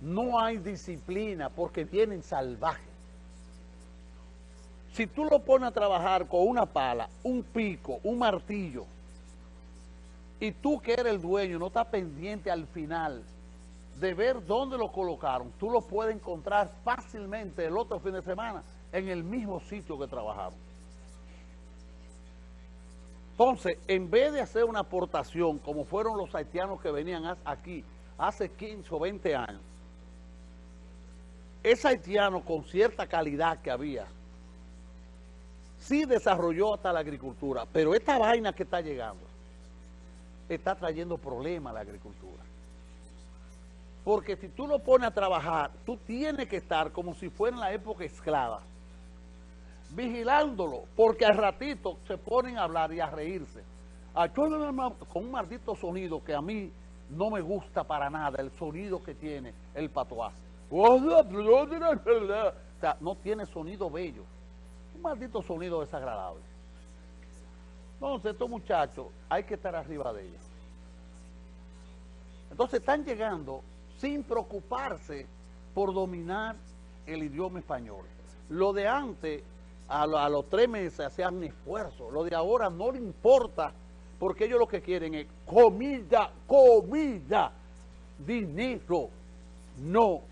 no hay disciplina porque vienen salvajes. Si tú lo pones a trabajar con una pala, un pico, un martillo, y tú que eres el dueño no estás pendiente al final de ver dónde lo colocaron, tú lo puedes encontrar fácilmente el otro fin de semana en el mismo sitio que trabajaron. Entonces, en vez de hacer una aportación, como fueron los haitianos que venían aquí hace 15 o 20 años, ese haitiano con cierta calidad que había, sí desarrolló hasta la agricultura, pero esta vaina que está llegando, está trayendo problemas a la agricultura. Porque si tú lo pones a trabajar, tú tienes que estar como si fuera en la época esclava, vigilándolo, porque al ratito se ponen a hablar y a reírse. Con un maldito sonido que a mí no me gusta para nada, el sonido que tiene el patois. O sea, no tiene sonido bello. Un maldito sonido desagradable. Entonces, estos muchachos hay que estar arriba de ellos. Entonces, están llegando sin preocuparse por dominar el idioma español. Lo de antes, a, los tres meses hacían esfuerzo. Lo de ahora no le importa, porque ellos lo que quieren es comida, comida, dinero. No,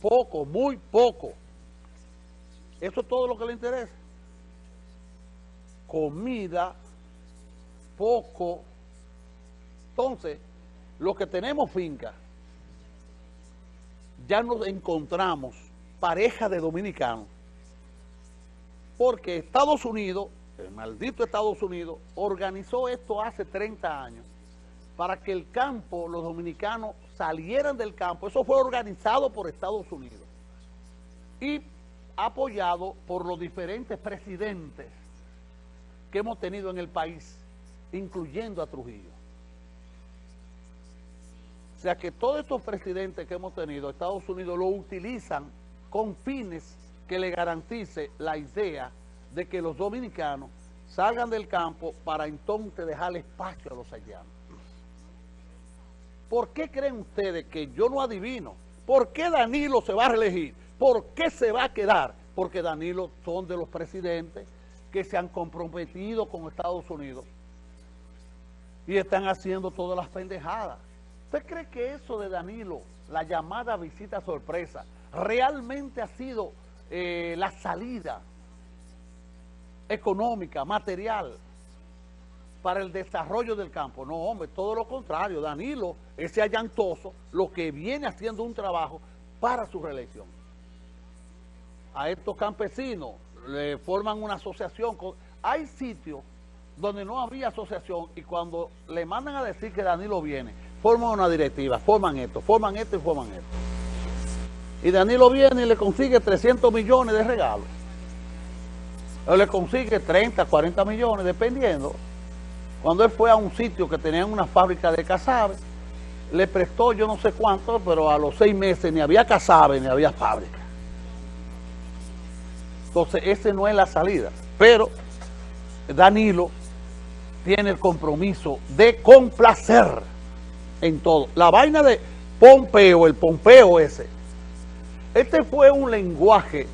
poco, muy poco. Eso es todo lo que le interesa. Comida, poco. Entonces, los que tenemos finca, ya nos encontramos pareja de dominicanos, porque Estados Unidos, el maldito Estados Unidos, organizó esto hace 30 años, para que el campo, los dominicanos salieran del campo. Eso fue organizado por Estados Unidos y apoyado por los diferentes presidentes que hemos tenido en el país, incluyendo a Trujillo. O sea que todos estos presidentes que hemos tenido, Estados Unidos lo utilizan con fines que le garantice la idea de que los dominicanos salgan del campo para entonces dejarle espacio a los haitianos. ¿Por qué creen ustedes que yo no adivino? ¿Por qué Danilo se va a reelegir? ¿Por qué se va a quedar? Porque Danilo son de los presidentes que se han comprometido con Estados Unidos y están haciendo todas las pendejadas. ¿Usted cree que eso de Danilo, la llamada visita sorpresa, realmente ha sido eh, la salida económica, material, para el desarrollo del campo. No, hombre, todo lo contrario. Danilo, ese allantoso, lo que viene haciendo un trabajo para su reelección. A estos campesinos le forman una asociación. Hay sitios donde no había asociación y cuando le mandan a decir que Danilo viene, forman una directiva, forman esto, forman esto y forman esto. Y Danilo viene y le consigue 300 millones de regalos. O le consigue 30, 40 millones, dependiendo cuando él fue a un sitio que tenían una fábrica de casabe, le prestó yo no sé cuánto, pero a los seis meses ni había casabe ni había fábrica. Entonces, ese no es la salida. Pero Danilo tiene el compromiso de complacer en todo. La vaina de Pompeo, el Pompeo ese, este fue un lenguaje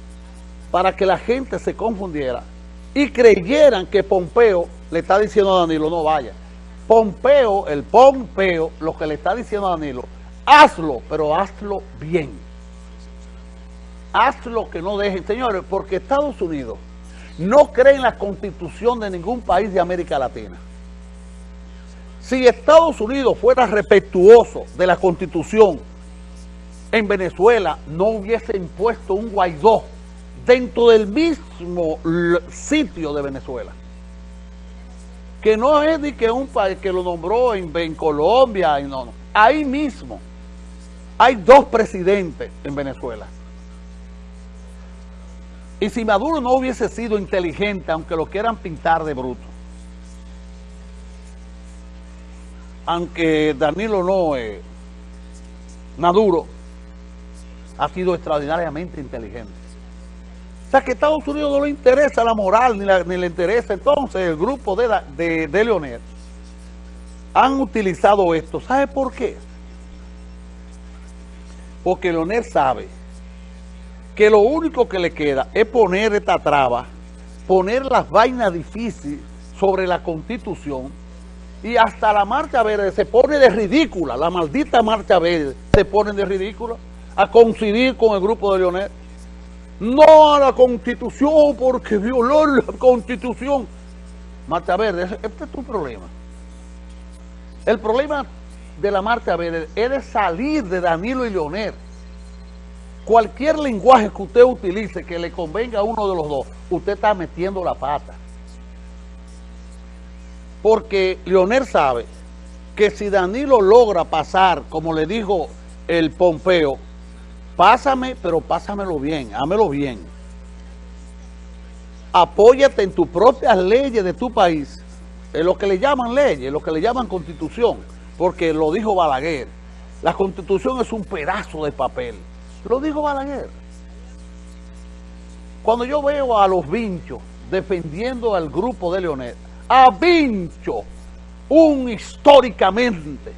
para que la gente se confundiera y creyeran que Pompeo le está diciendo a Danilo, no vaya. Pompeo, el Pompeo, lo que le está diciendo a Danilo, hazlo, pero hazlo bien. Hazlo que no dejen. Señores, porque Estados Unidos no cree en la constitución de ningún país de América Latina. Si Estados Unidos fuera respetuoso de la constitución en Venezuela, no hubiese impuesto un Guaidó dentro del mismo sitio de Venezuela que no es de que un país que lo nombró en, Colombia, y no, no, ahí mismo hay dos presidentes en Venezuela. Y si Maduro no hubiese sido inteligente, aunque lo quieran pintar de bruto, aunque Danilo no, es Maduro ha sido extraordinariamente inteligente sea que a Estados Unidos no le interesa la moral, ni, le interesa. Entonces el grupo de, de, de Leonel han utilizado esto. ¿Sabe por qué? Porque Leonel sabe que lo único que le queda es poner esta traba, poner las vainas difíciles sobre la Constitución y hasta la marcha verde se pone de ridícula, la maldita marcha verde se pone de ridícula a coincidir con el grupo de Leonel. No a la Constitución porque violó la Constitución. Marcha Verde, este es tu problema. El problema de la Marcha Verde es salir de Danilo y Leonel. Cualquier lenguaje que usted utilice que le convenga a uno de los dos, usted está metiendo la pata. Porque Leonel sabe que si Danilo logra pasar, como le dijo el Pompeo, pásame, pero pásamelo bien, hámelo bien. Apóyate en tus propias leyes de tu país, en lo que le llaman leyes, lo que le llaman constitución, porque lo dijo Balaguer. La constitución es un pedazo de papel. Lo dijo Balaguer. Cuando yo veo a los vinchos defendiendo al grupo de Leonel, a Vincho, un históricamente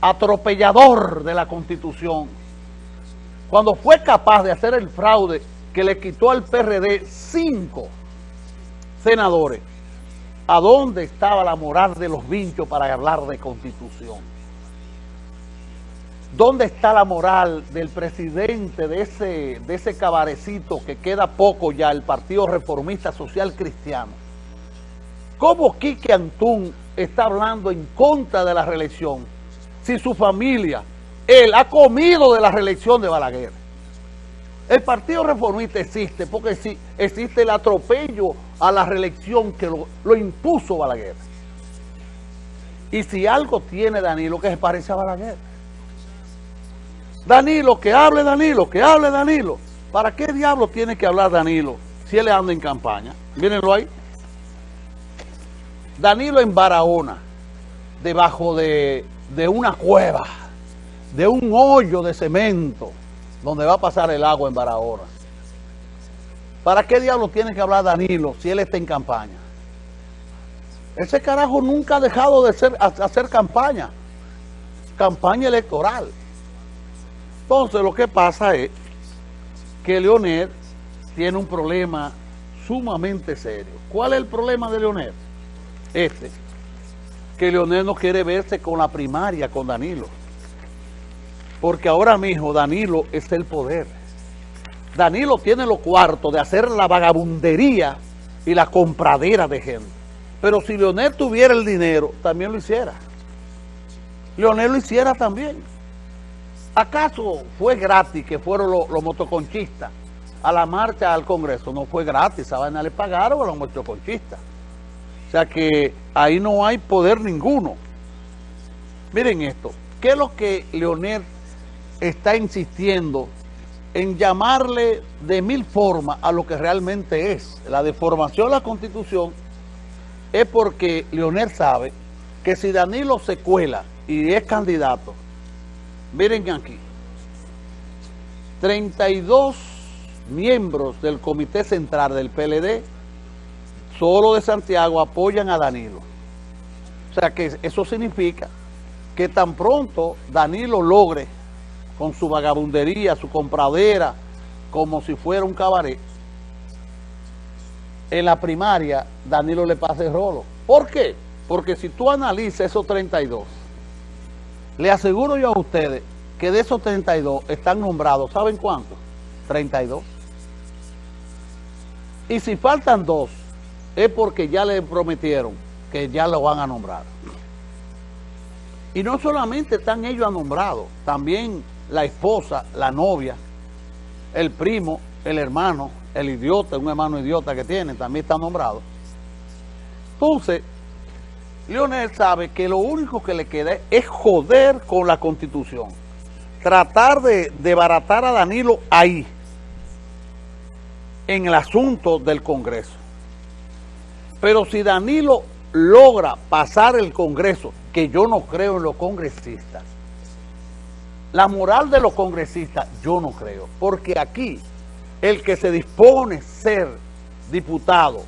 atropellador de la Constitución, cuando fue capaz de hacer el fraude que le quitó al PRD cinco senadores, ¿a dónde estaba la moral de los vinchos para hablar de Constitución? ¿Dónde está la moral del presidente de ese, de ese cabarecito que queda poco ya, el Partido Reformista Social Cristiano? ¿Cómo Quique Antún está hablando en contra de la reelección si su familia, él ha comido de la reelección de Balaguer? El Partido Reformista existe porque existe el atropello a la reelección que lo, impuso Balaguer. Y si algo tiene Danilo que se parece a Balaguer. Danilo, que hable Danilo, que hable Danilo. ¿Para qué diablo tiene que hablar Danilo si él anda en campaña? Mírenlo ahí. Danilo en Barahona, debajo de, una cueva, de un hoyo de cemento, donde va a pasar el agua en Barahona. ¿Para qué diablo tiene que hablar Danilo si él está en campaña? Ese carajo nunca ha dejado de hacer campaña, campaña electoral. Entonces lo que pasa es que Leonel tiene un problema sumamente serio. ¿Cuál es el problema de Leonel? este, que Leonel no quiere verse con la primaria, con Danilo. Porque ahora mismo Danilo es el poder. Danilo tiene los cuartos de hacer la vagabundería y la compradera de gente. Pero si Leonel tuviera el dinero, también lo hiciera. Leonel lo hiciera también. ¿Acaso fue gratis que fueron los, motoconchistas a la marcha al Congreso? No fue gratis, a vaina le pagaron a los motoconchistas. O sea que ahí no hay poder ninguno. Miren esto, ¿qué es lo que Leonel está insistiendo en llamarle de mil formas a lo que realmente es? La deformación de la Constitución es porque Leonel sabe que si Danilo se cuela y es candidato, miren aquí, 32 miembros del Comité Central del PLD solo de Santiago apoyan a Danilo. O sea que eso significa que tan pronto Danilo logre con su vagabundería, su compradera, como si fuera un cabaret, en la primaria Danilo le pasa el rolo. ¿Por qué? Porque si tú analizas esos 32, le aseguro yo a ustedes que de esos 32 están nombrados, ¿saben cuántos? 32. Y si faltan dos, es porque ya le prometieron que ya lo van a nombrar. Y no solamente están ellos nombrados, también la esposa, la novia, el primo, el hermano, el idiota, un hermano idiota que tiene, también está nombrado. Entonces, Leonel sabe que lo único que le queda es joder con la Constitución. Tratar de, baratar a Danilo ahí, en el asunto del Congreso. Pero si Danilo logra pasar el Congreso, que yo no creo en los congresistas, la moral de los congresistas yo no creo, porque aquí el que se dispone ser diputado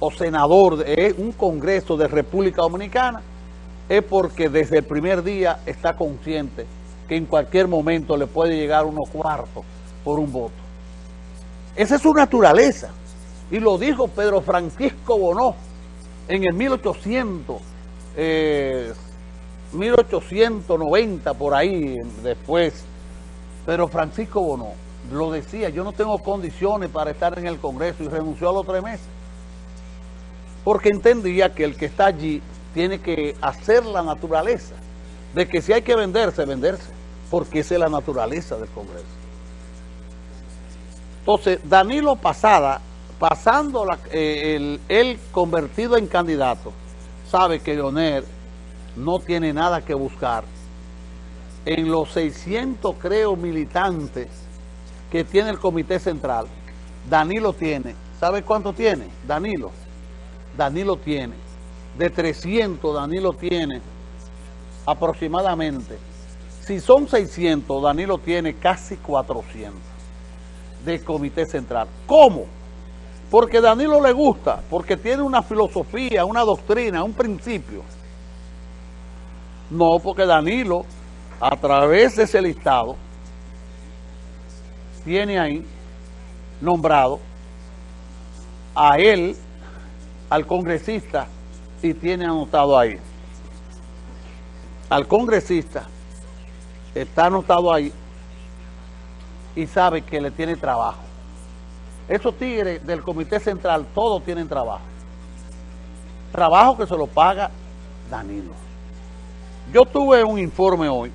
o senador de un congreso de República Dominicana es porque desde el primer día está consciente que en cualquier momento le puede llegar unos cuartos por un voto. Esa es su naturaleza. Y lo dijo Pedro Francisco Bonó en el 1800, 1890 eh, por ahí después. Pedro Francisco Bonó lo decía, yo no tengo condiciones para estar en el Congreso y renunció a los tres meses. Porque entendía que el que está allí tiene que hacer la naturaleza, de que si hay que venderse, venderse, porque esa es la naturaleza del Congreso. Entonces, Danilo Pasada, pasando eh, el, él convertido en candidato, sabe que Leonel no tiene nada que buscar en los 600, creo, militantes que tiene el Comité Central, Danilo tiene, ¿sabe cuánto tiene? Danilo, Danilo tiene, de 300 Danilo tiene aproximadamente, si son 600, Danilo tiene casi 400 de Comité Central. ¿Cómo? Porque Danilo le gusta, porque tiene una filosofía, una doctrina, un principio. No, porque Danilo, a través de ese listado, tiene ahí nombrado a él, al congresista, y tiene anotado ahí. Al congresista está anotado ahí y sabe que le tiene trabajo. Esos tigres del Comité Central, todos tienen trabajo. Trabajo que se lo paga Danilo. Yo tuve un informe hoy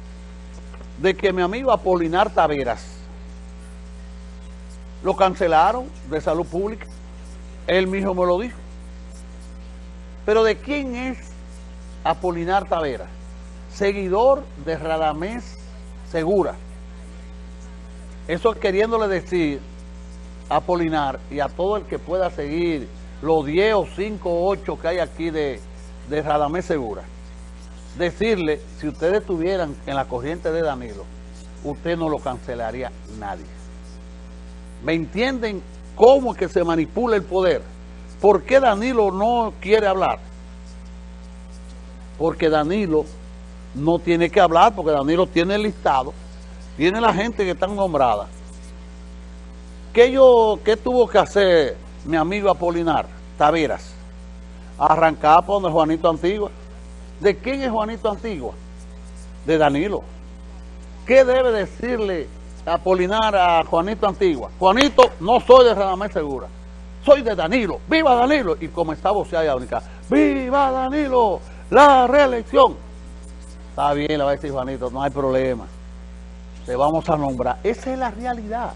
de que mi amigo Apolinar Taveras lo cancelaron de salud pública. Él mismo me lo dijo. Pero ¿de quién es Apolinar Tavera? Seguidor de Radamés Segura. Eso queriéndole decir a Apolinar y a todo el que pueda seguir los 10 o 5 o 8 que hay aquí de, de Radamés Segura. Decirle, si ustedes estuvieran en la corriente de Danilo, usted no lo cancelaría nadie. ¿Me entienden cómo es que se manipula el poder? ¿Por qué Danilo no quiere hablar? Porque Danilo no tiene que hablar, porque Danilo tiene el listado, tiene la gente que está nombrada. ¿Qué, yo, qué tuvo que hacer mi amigo Apolinar Taveras? Arrancar por donde Juanito Antigua. ¿De quién es Juanito Antigua? De Danilo. ¿Qué debe decirle Apolinar a Juanito Antigua. Juanito, no soy de Radamés Segura, soy de Danilo. ¡Viva Danilo! Y como está voceada y única, ¡Viva Danilo! ¡La reelección! Está bien, le va a decir Juanito, no hay problema. Te vamos a nombrar. Esa es la realidad.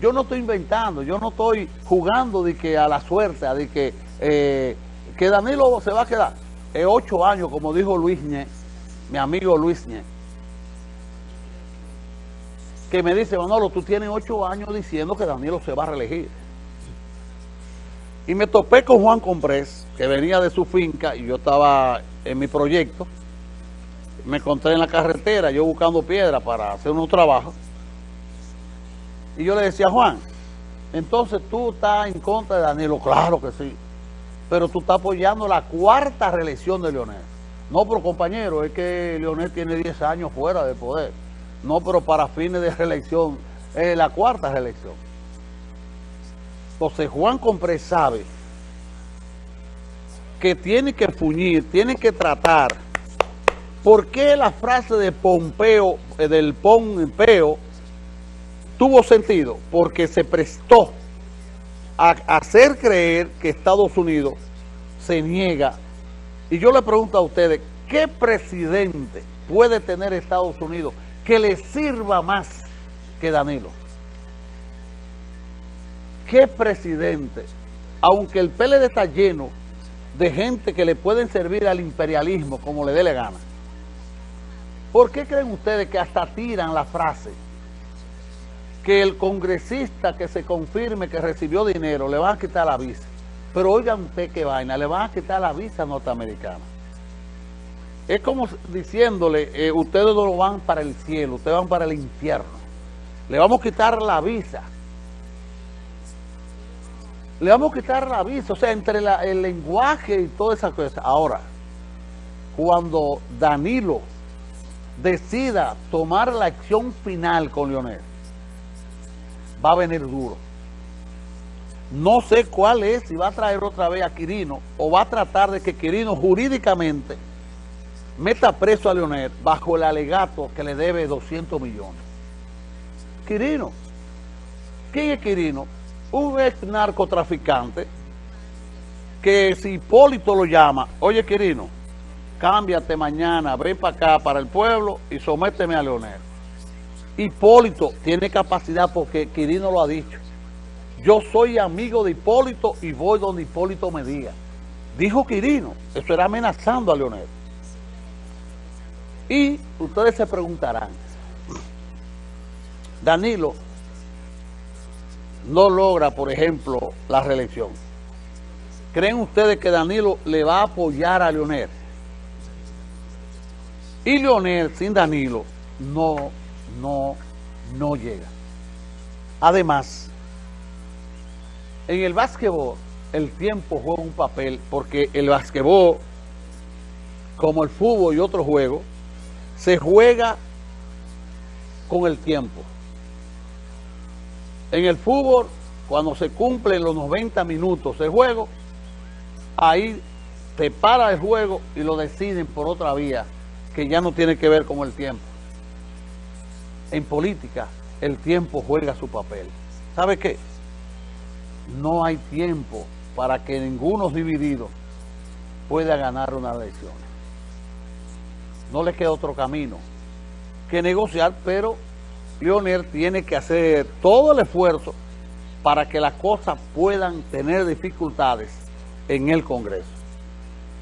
Yo no estoy inventando, yo no estoy jugando de que a la suerte, de que, eh, que Danilo se va a quedar. Es ocho años, como dijo Luis Ñe, mi amigo Luis Ñe que me dice, Manolo, tú tienes ocho años diciendo que Danilo se va a reelegir. Y me topé con Juan Comprés, que venía de su finca y yo estaba en mi proyecto. Me encontré en la carretera, yo buscando piedra para hacer unos trabajos. Y yo le decía, Juan, entonces tú estás en contra de Danilo. Claro que sí. Pero tú estás apoyando la cuarta reelección de Leonel. No, pero compañero, es que Leonel tiene 10 años fuera de poder. No, pero para fines de reelección, es la cuarta reelección. Entonces Juan Comprés sabe que tiene que fuñir, tiene que tratar. ¿Por qué la frase de Pompeo, eh, del Pompeo, tuvo sentido? Porque se prestó a hacer creer que Estados Unidos se niega. Y yo le pregunto a ustedes, ¿qué presidente puede tener Estados Unidos que le sirva más que Danilo. ¿Qué presidente? Aunque el PLD está lleno de gente que le pueden servir al imperialismo como le dé la gana. ¿Por qué creen ustedes que hasta tiran la frase que el congresista que se confirme que recibió dinero le van a quitar la visa? Pero oigan usted qué vaina, le van a quitar la visa norteamericana. Es como diciéndole, eh, ustedes no van para el cielo, ustedes van para el infierno. Le vamos a quitar la visa. Le vamos a quitar la visa, o sea, entre el lenguaje y toda esa cosa. Ahora, cuando Danilo decida tomar la acción final con Leonel, va a venir duro. No sé cuál es, si va a traer otra vez a Quirino o va a tratar de que Quirino jurídicamente meta preso a Leonel bajo el alegato que le debe 200 millones. Quirino. ¿Quién es Quirino? Un ex narcotraficante que si Hipólito lo llama, oye Quirino, cámbiate mañana, ven para acá, para el pueblo y sométeme a Leonel. Hipólito tiene capacidad porque Quirino lo ha dicho. Yo soy amigo de Hipólito y voy donde Hipólito me diga. Dijo Quirino, eso era amenazando a Leonel. Y ustedes se preguntarán, Danilo no logra, por ejemplo, la reelección. ¿Creen ustedes que Danilo le va a apoyar a Leonel? Y Leonel sin Danilo no, no, no llega. Además, en el básquetbol el tiempo juega un papel porque el básquetbol, como el fútbol y otros juegos, se juega con el tiempo. En el fútbol, cuando se cumplen los 90 minutos de juego, ahí se para el juego y lo deciden por otra vía que ya no tiene que ver con el tiempo. En política, el tiempo juega su papel. ¿Sabe qué? No hay tiempo para que ninguno dividido pueda ganar una elección no le queda otro camino que negociar, pero Leonel tiene que hacer todo el esfuerzo para que las cosas puedan tener dificultades en el Congreso.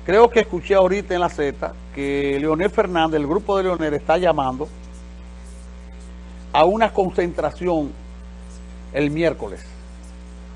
Creo que escuché ahorita en la Z que Leonel Fernández, el grupo de Leonel, está llamando a una concentración el miércoles